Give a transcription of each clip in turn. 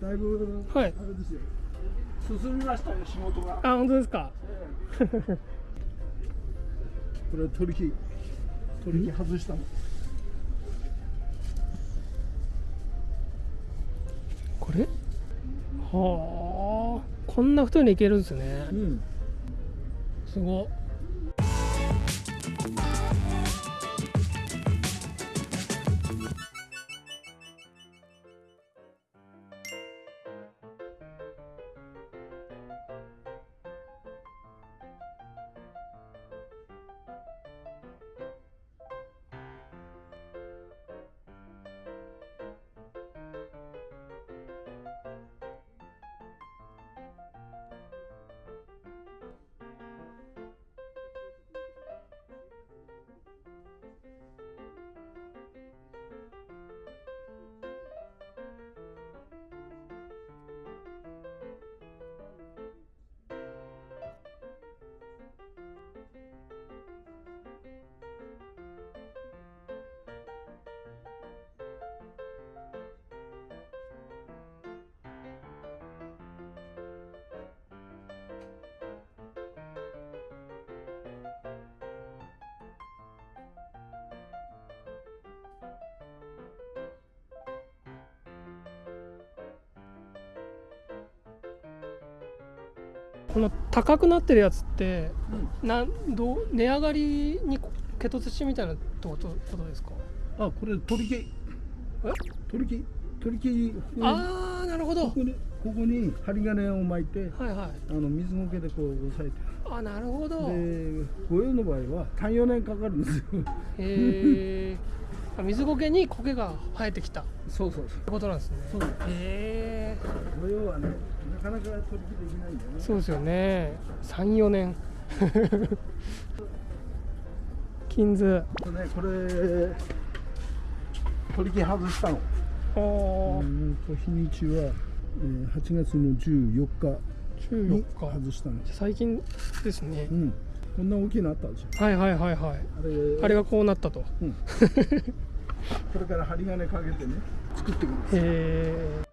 だいぶ、はい。あれですよ。進みましたよ仕事が。あ本当ですか？これは取り木取り木外したの。これ？はあ。こんな太いのいけるんですね。うん。すごっこの高くなってるやつって、なんどう値上がりにケト土みたいなってことことですか？あこれ取り木。え？取り木？取り木。ここにああなるほど。ここにここに針金を巻いてはいはい。あの水苔でこう押さえて。あなるほど。へで御用の場合は34年かかるんですよ。えあ水苔に苔が生えてきた。っそうそう。てことなんですね。そう。へえ御用はねなかなか取り木できないんだよね。そうですよね。34年。金図。ねこれ取り木外したの。おー。うんと日にちは、えー8月の14日14に日。外したの。最近ですね。うんこんな大きいのあったでしょ？はいはいはいはい。あれ。あれがこうなったと。うん、これから針金かけてね作っていくんですへえ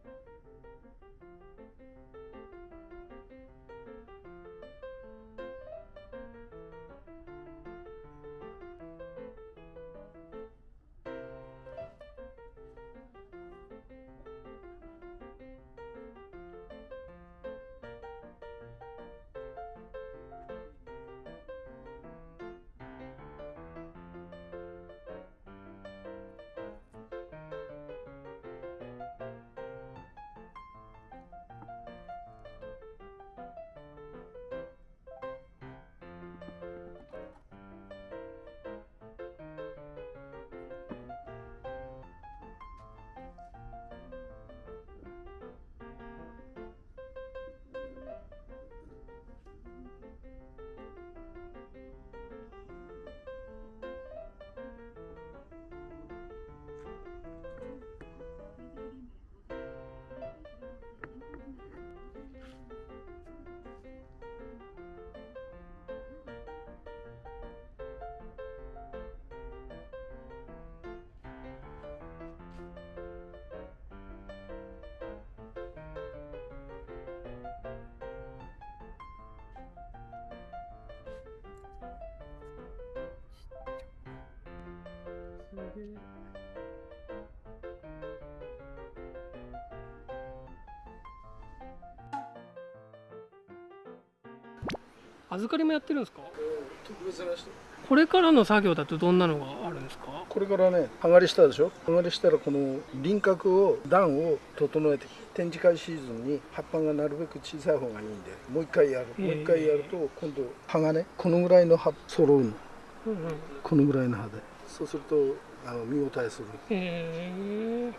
預かりもやってるんですか特別な人これからの作業だとどんなのがあるんですかこれからね。剥がりしたでしょ剥がりしたらこの輪郭を段を整えて展示会シーズンに葉っぱがなるべく小さい方がいいんでもう一回やるもう一回やると今度葉がね。このぐらいの葉揃うのうんうんこのぐらいの葉でそうするとあの見応えする。へえ。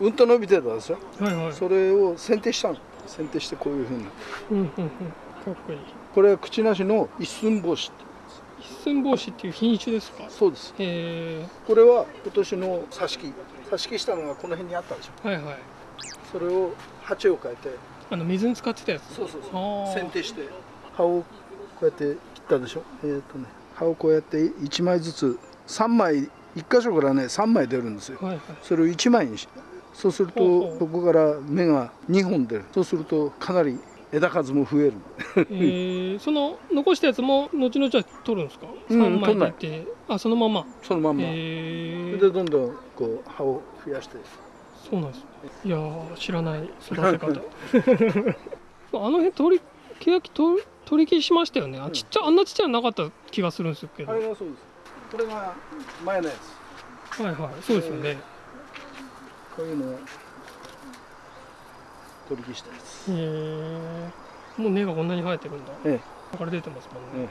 うんと伸びてたでしょはいはい。それを剪定したの。剪定してこういうふうに。うんうんうん。かっこいい。これは口なしの一寸法師一寸法師っていう品種ですか？そうです。へえ。これは今年の挿し木。挿し木したのがこの辺にあったでしょはいはい。それを鉢を変えて。あの水に使ってたやつ？そうそうあー。剪定して。葉をこうやって切ったでしょ？えっ、とね葉をこうやって1枚ずつ3枚1箇所からね3枚出るんですよ。はいはい。それを1枚にしそうするとここから芽が2本出る。そうするとかなり枝数も増えるえー、その残したやつも後々は取るんですか、うん3枚取んない。出てあそのまま。そのまんま、えー、それでどんどんこう葉を増やして。そうなんですいやー知らない育て方。あの辺取り欅取り取り消しましたよね。あちっちゃあんなちっちゃいのなかった気がするんですけど。はいあれがそうですこれが前のやつ。はいそうですよね、こういうのを取り消したやつ。へえもう根がこんなに生えてるんだ。えだから出てますもんね、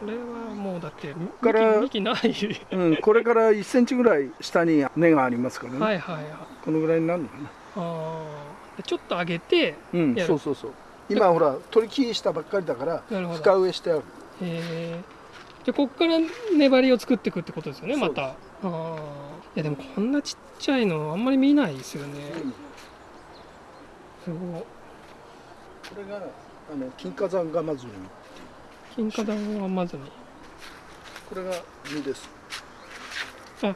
これはもうだってから幹幹ない。えうん、これから1センチぐらい下に根がありますからね、はいはいはい。このぐらいになるのかな。ああちょっと上げてうんそうそうそう。今ほら取り消したばっかりだから深植えしてある。へえじゃあこっから粘りを作っていくってことですよねまた。ああいやでもこんなちっちゃいのあんまり見ないですよね。すごい。これがあの金華山ガマズミ金華団はまずに。これが実です。あ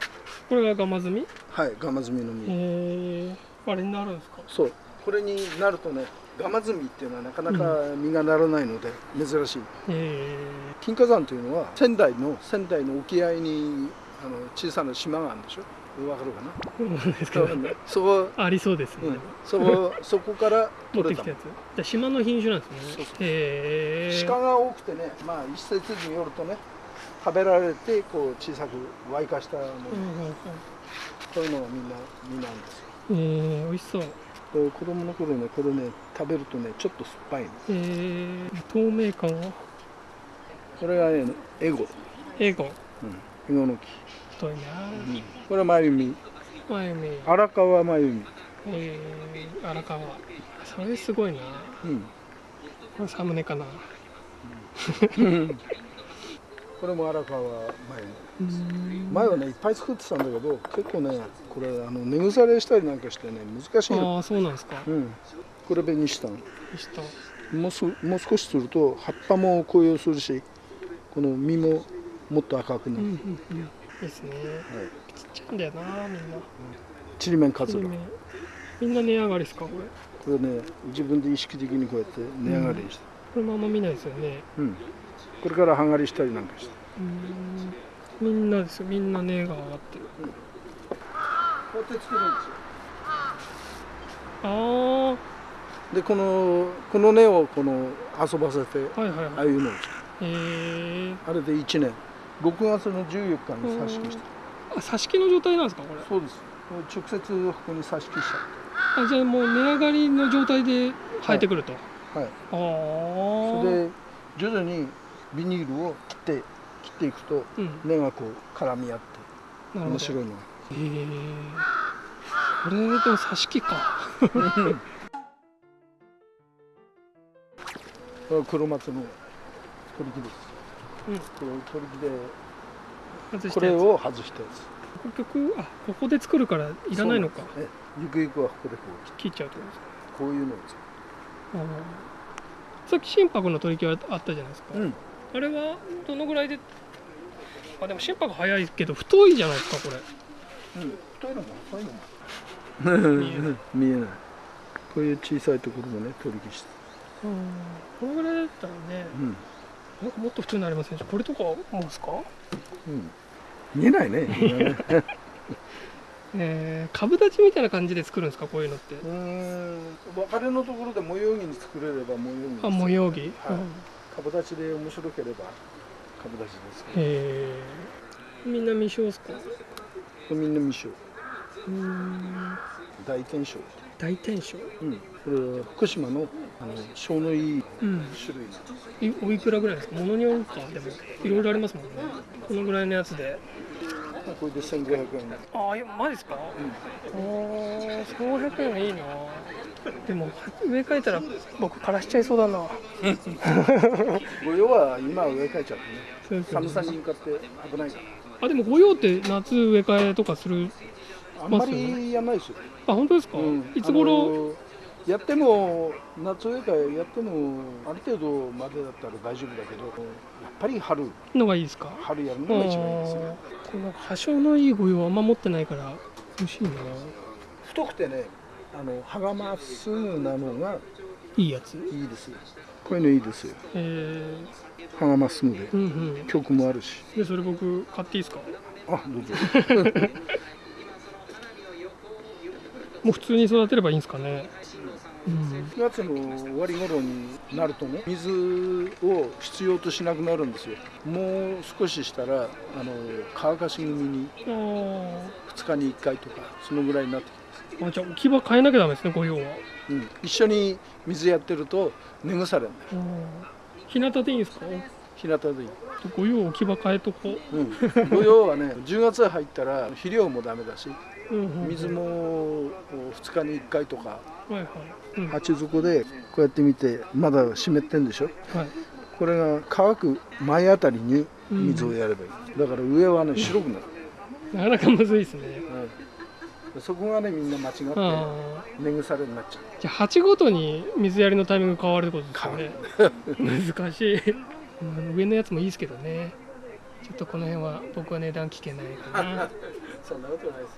これがガマズミへはいガマズミの実、えあれになるんですか？そう。これになるとねガマズミっていうのはなかなか実がならないので珍しい。へえ。金華山というのは仙台の仙台の沖合にあの小さな島があるんでしょ？わかるかな？そこ、ありそうですね、うん、そこそこから持ってきたやつ。じゃあ島の品種なんですね。へえ。鹿が多くてねまあ一説によるとね食べられてこう小さく湧化したもの、うんうんうん。こういうのがみんな実なんですよ。えー、美味しそう子供の頃ねこれね食べるとねちょっと酸っぱいの。えー、透明感はこれがねエゴ、エゴ。うん、エゴの木、太いな。これは眉実前見荒川眉実えー、荒川。それすごいな。うん。これサムネかな。これも荒川眉実前はねいっぱい作ってたんだけど結構ねこれあの根腐れしたりなんかしてね難しいの。ああそうなんですか。うん。これ紅シタン下もうすもう少しすると葉っぱも紅葉するしこの実ももっと赤くなる、うんうんうん。いいですね。はい、ちっちゃいんだよなみんな。ちりめんかつらみんな値上がりですかこれ？これね自分で意識的にこうやって値上がりして、これもあんま見ないですよね。うん。これからはがりしたりなんかして。うんみんなですよ。みんな値が上がってる。こうやって作るんですよ。あでこのこの根をこの遊ばせてあはいはいはい。ああいうのをえー、あれで1年。6月の14日に挿し木したあ挿し木の状態なんですかこれ。そうです。直接ここに挿し木しちゃあじゃあもう値上がりの状態で生えてくると、うはい。ああそれで徐々にビニールを切って切っていくとうん。根がこう絡み合って面白いのが。へえ。これでも挿し木か。これは黒松の取り木です。うん。これ取り木でこれを外したやつ。結局あここで作るからいらないのか。そうなんです。ええゆくゆくはここでこう。切っちゃうってことですか。こういうのをさっき心拍の取り木はあったじゃないですか、ううん。あれはどのぐらいであでも心拍早いけど太いじゃないですかこれ。うん太いのも細いのも。見えない見えない。こういう小さいところもね取り木し。てこのぐらいだったらねうん。なんかもっと普通になりませんしこれとかもですか？うん。見えないね えー、株立ちみたいな感じで作るんですかこういうのって？うーん。別れのところで模様着に作れれば模様着にあ模様着、はい。うん株立ちで面白ければ株立ちですけど。へえみんな未章ですかこれみんな未章うーん。大天章大天章うん。これは福島のあの小のいいうん。種類なんいおいくらぐらいですか？ものによるかでも。いろいろありますもんね。このぐらいのやつで。これで1500円。ああいやマジですか、おお1500円はいいなでも植え替えたら僕枯らしちゃいそうだな。御用は今植え替えちゃってね。寒さに向かって危ないかあでも御用って夏植え替えとかするらあんまりやんないですよ、あ本当ですか、うん。いつ頃、やっても夏植え替えやってもある程度までだったら大丈夫だけどやっぱり春。のがいいですか？春やるのが一番いいですね。この破傷のいい御用あんま持ってないから欲しいな。太くてねあの葉がまっすぐなのがいいやつ。いいですよ。こういうのいいですよ。え葉がまっすぐで。ー、うんうん。曲もあるし。でそれ僕買っていいですか？あどうぞ。もう普通に育てればいいんですかね？うん。9月の終わり頃になるとね水を必要としなくなるんですよ。もう少ししたらあの乾かし組にあー。2日に1回とかそのぐらいになってきます、あじゃあ置き場変えなきゃダメですね御用は。うん、一緒に水やってると根腐れ日向でいいんですか？日向でいい。御用置き場変えとこう。ん、御用はね10月入ったら肥料もダメだしう、うんうんうん。水も2日に1回とかはいはい、うん、は鉢底でこうやって見てまだ湿ってんでしょ？い。これが乾く前あたりに水をやればいい、だから上はね白くなる、なかなかむずいですね。うん、そこがねみんな間違ってあ根腐れになっちゃう。ーじゃあ鉢ごとに水やりのタイミング変わるってことですよね。難しい、うん、上のやつもいいですけどね。ちょっとこの辺は僕は値段聞けないかな。そんなことないです